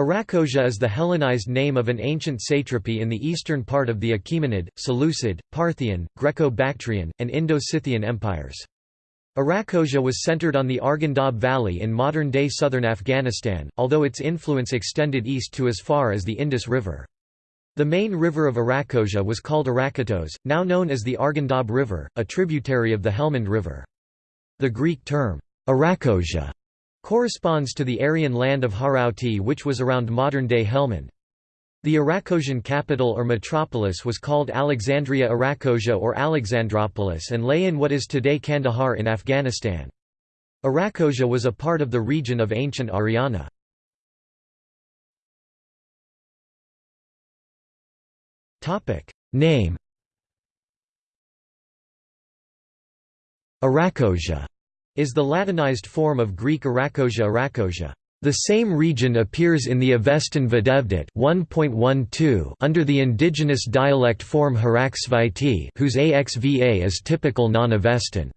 Arachosia is the Hellenized name of an ancient satrapy in the eastern part of the Achaemenid, Seleucid, Parthian, Greco-Bactrian, and Indo-Scythian empires. Arachosia was centered on the Argandab Valley in modern-day southern Afghanistan, although its influence extended east to as far as the Indus River. The main river of Arachosia was called Arakatos, now known as the Argandab River, a tributary of the Helmand River. The Greek term, Arachosia, corresponds to the Aryan land of Harauti which was around modern-day Helmand. The Arachosian capital or metropolis was called Alexandria Arachosia or Alexandropolis and lay in what is today Kandahar in Afghanistan. Arachosia was a part of the region of ancient Ariana. Name Arachosia is the Latinized form of Greek Arachosia Arachosia. The same region appears in the Avestan Videvdat 1.12 under the indigenous dialect form Haraksvaiti whose AXVA is typical non-Avestan.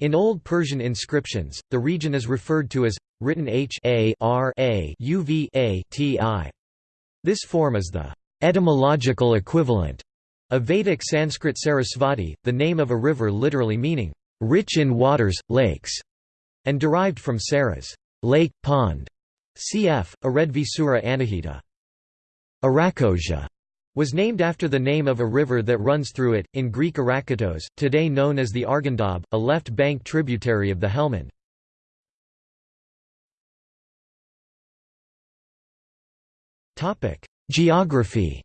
In Old Persian inscriptions, the region is referred to as written H A R A U V A T I. This form is the etymological equivalent of Vedic Sanskrit Sarasvati, the name of a river literally meaning rich in waters, lakes, and derived from Saras, lake, pond, cf. Aredvisura Anahita. Arachosia was named after the name of a river that runs through it, in Greek Arakatos, today known as the Argandab, a left bank tributary of the Helmand. Geography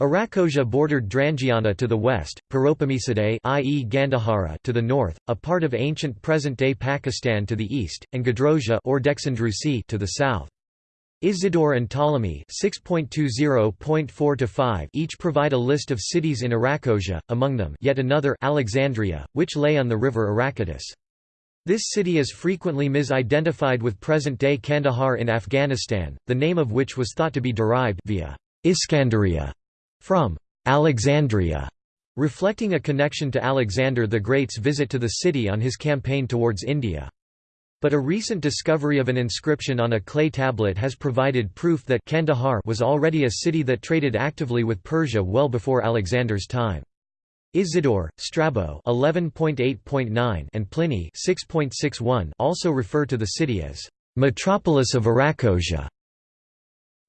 Arachosia bordered Drangiana to the west, Paropamisadae i.e. Gandhara to the north, a part of ancient present-day Pakistan to the east, and Gedrosia or Dexandrusi to the south. Isidore and Ptolemy each provide a list of cities in Arachosia, among them yet another Alexandria, which lay on the river Arachatis. This city is frequently misidentified with present-day Kandahar in Afghanistan, the name of which was thought to be derived via Iskandaria from Alexandria, reflecting a connection to Alexander the Great's visit to the city on his campaign towards India. But a recent discovery of an inscription on a clay tablet has provided proof that Kandahar was already a city that traded actively with Persia well before Alexander's time. Isidore, Strabo 11.8.9 and Pliny 6.61 also refer to the city as metropolis of Arachosia.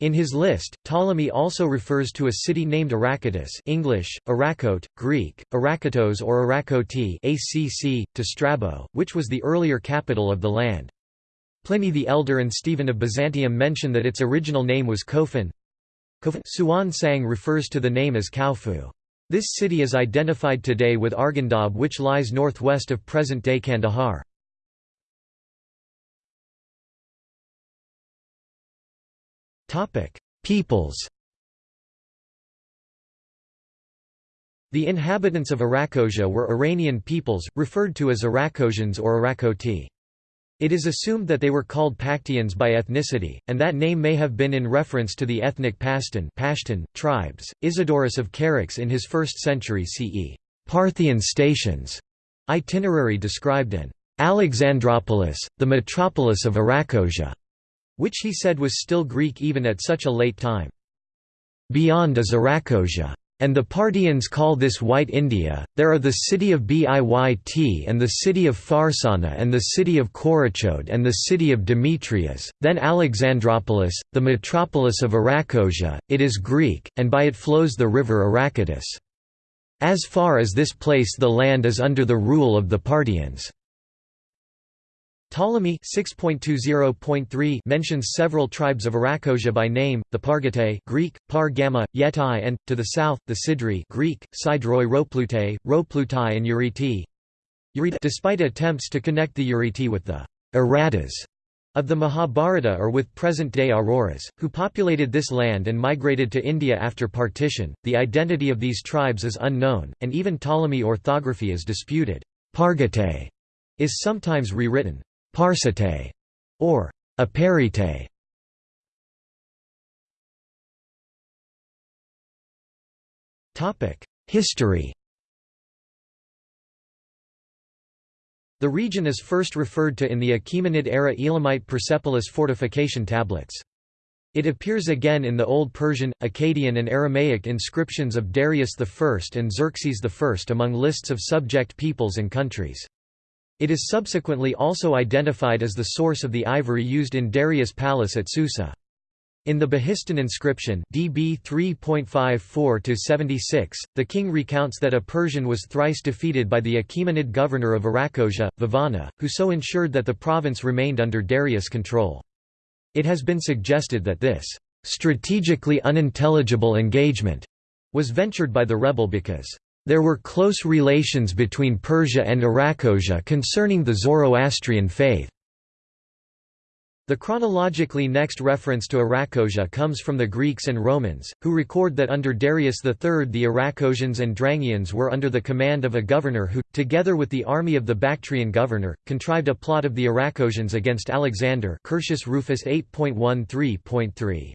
In his list, Ptolemy also refers to a city named Arachatis English, Arachote, Greek, Arachatos or Arakoti ACC, to Strabo, which was the earlier capital of the land. Pliny the Elder and Stephen of Byzantium mention that its original name was Kofun. Xuanzang refers to the name as Kaufu. This city is identified today with Argandab which lies northwest of present-day Kandahar. Peoples The inhabitants of Arachosia were Iranian peoples, referred to as Arachosians or Arakoti. It is assumed that they were called Paktians by ethnicity, and that name may have been in reference to the ethnic Pashtun, Pashtun tribes. Isidorus of Charax in his 1st century CE Parthian stations itinerary described an Alexandropolis, the metropolis of Arachosia which he said was still Greek even at such a late time. Beyond is Arachosia. And the Parthians call this White India. There are the city of Biyt and the city of Pharsana and the city of Korachode and the city of Demetrius, then Alexandropolis, the metropolis of Arachosia, it is Greek, and by it flows the river Arachatis. As far as this place the land is under the rule of the Parthians. Ptolemy 6.20.3 mentions several tribes of Arachosia by name, the Pargatae Greek, Par Gamma, Yetai and, to the south, the Sidri Greek, Sidroi Roplute, Roplutai and Euryti. Despite attempts to connect the Euryti with the Aratas of the Mahabharata or with present-day Aroras, who populated this land and migrated to India after partition, the identity of these tribes is unknown, and even Ptolemy orthography is disputed. Pargatae is sometimes rewritten Parsate, or Aparite. History The region is first referred to in the Achaemenid-era Elamite Persepolis fortification tablets. It appears again in the Old Persian, Akkadian and Aramaic inscriptions of Darius I and Xerxes I among lists of subject peoples and countries. It is subsequently also identified as the source of the ivory used in Darius' palace at Susa. In the Behistun inscription DB 3.54-76, the king recounts that a Persian was thrice defeated by the Achaemenid governor of Arachosia, Vivana, who so ensured that the province remained under Darius' control. It has been suggested that this strategically unintelligible engagement was ventured by the rebel because there were close relations between Persia and Arachosia concerning the Zoroastrian faith. The chronologically next reference to Arachosia comes from the Greeks and Romans, who record that under Darius III the Arachosians and Drangians were under the command of a governor who, together with the army of the Bactrian governor, contrived a plot of the Arachosians against Alexander Curtius Rufus 8.13.3.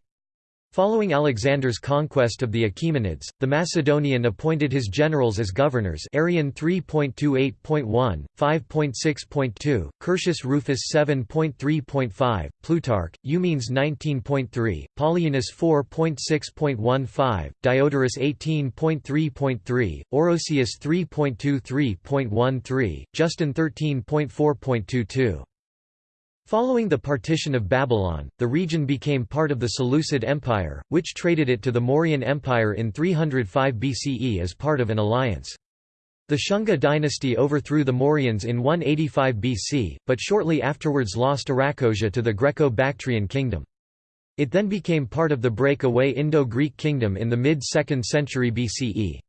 Following Alexander's conquest of the Achaemenids, the Macedonian appointed his generals as governors Arrian 3.28.1, 5.6.2, Curtius Rufus 7.3.5, Plutarch, Eumenes 19.3, Polyaenus 4.6.15, Diodorus 18.3.3, Orosius 3.23.13, Justin 13.4.22. Following the partition of Babylon, the region became part of the Seleucid Empire, which traded it to the Mauryan Empire in 305 BCE as part of an alliance. The Shunga dynasty overthrew the Mauryans in 185 BC, but shortly afterwards lost Arachosia to the Greco-Bactrian kingdom. It then became part of the breakaway Indo-Greek kingdom in the mid-2nd century BCE.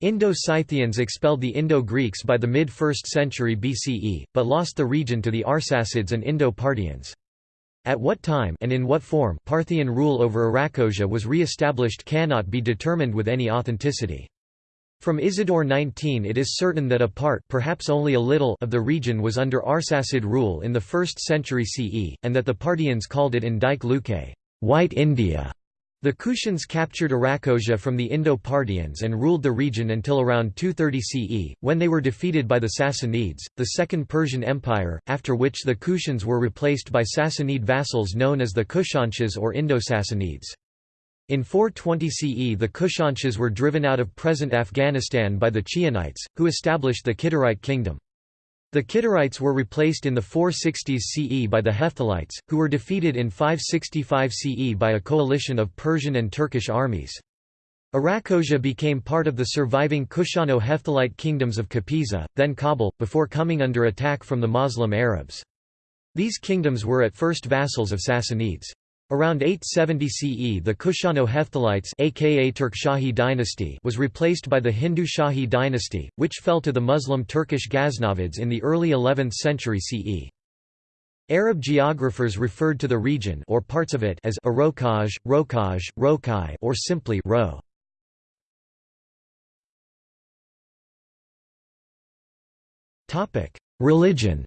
Indo-Scythians expelled the Indo-Greeks by the mid-1st century BCE, but lost the region to the Arsacids and Indo-Parthians. At what time and in what form Parthian rule over Arachosia was re-established cannot be determined with any authenticity. From Isidore 19 it is certain that a part perhaps only a little of the region was under Arsacid rule in the 1st century CE, and that the Parthians called it in Luke, White India, the Kushans captured Arachosia from the Indo-Parthians and ruled the region until around 230 CE, when they were defeated by the Sassanids, the Second Persian Empire, after which the Kushans were replaced by Sassanid vassals known as the Kushanshahs or Indo-Sassanids. In 420 CE the Kushanshahs were driven out of present Afghanistan by the Chionites, who established the Kidarite kingdom. The Kidarites were replaced in the 460s CE by the Hephthalites, who were defeated in 565 CE by a coalition of Persian and Turkish armies. Arachosia became part of the surviving Kushano-Hephthalite kingdoms of Kapisa, then Kabul, before coming under attack from the Muslim Arabs. These kingdoms were at first vassals of Sassanids. Around 870 CE the Kushano-Hephthalites aka Turkshahi dynasty was replaced by the Hindu Shahi dynasty, which fell to the Muslim Turkish Ghaznavids in the early 11th century CE. Arab geographers referred to the region or parts of it as Arokaj, Rokaj, Rokai or simply Ro. Religion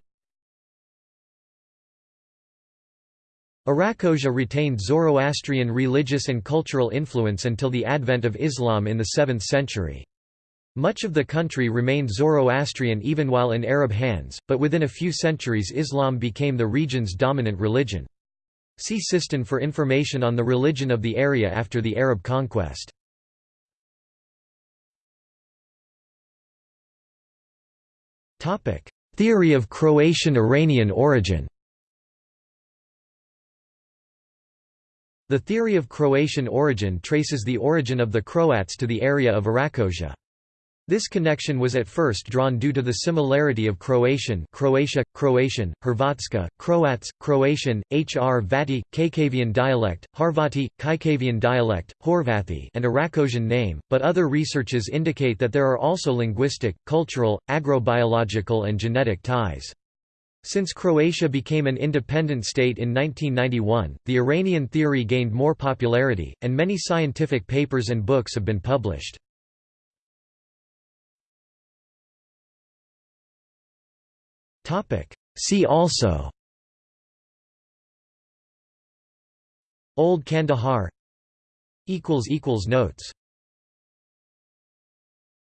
Arachosia retained Zoroastrian religious and cultural influence until the advent of Islam in the 7th century. Much of the country remained Zoroastrian even while in Arab hands, but within a few centuries Islam became the region's dominant religion. See Sistan for information on the religion of the area after the Arab conquest. Theory of Croatian-Iranian origin The theory of Croatian origin traces the origin of the Croats to the area of Arachosia. This connection was at first drawn due to the similarity of Croatian Croatia, Croatian, Hrvatska, Croats, Croatian, Hr Vati, Kajkavian dialect, Harvati, Kajkavian dialect, Horvathi and Arachosian name, but other researches indicate that there are also linguistic, cultural, agrobiological and genetic ties. Since Croatia became an independent state in 1991, the Iranian theory gained more popularity, and many scientific papers and books have been published. See also Old Kandahar Notes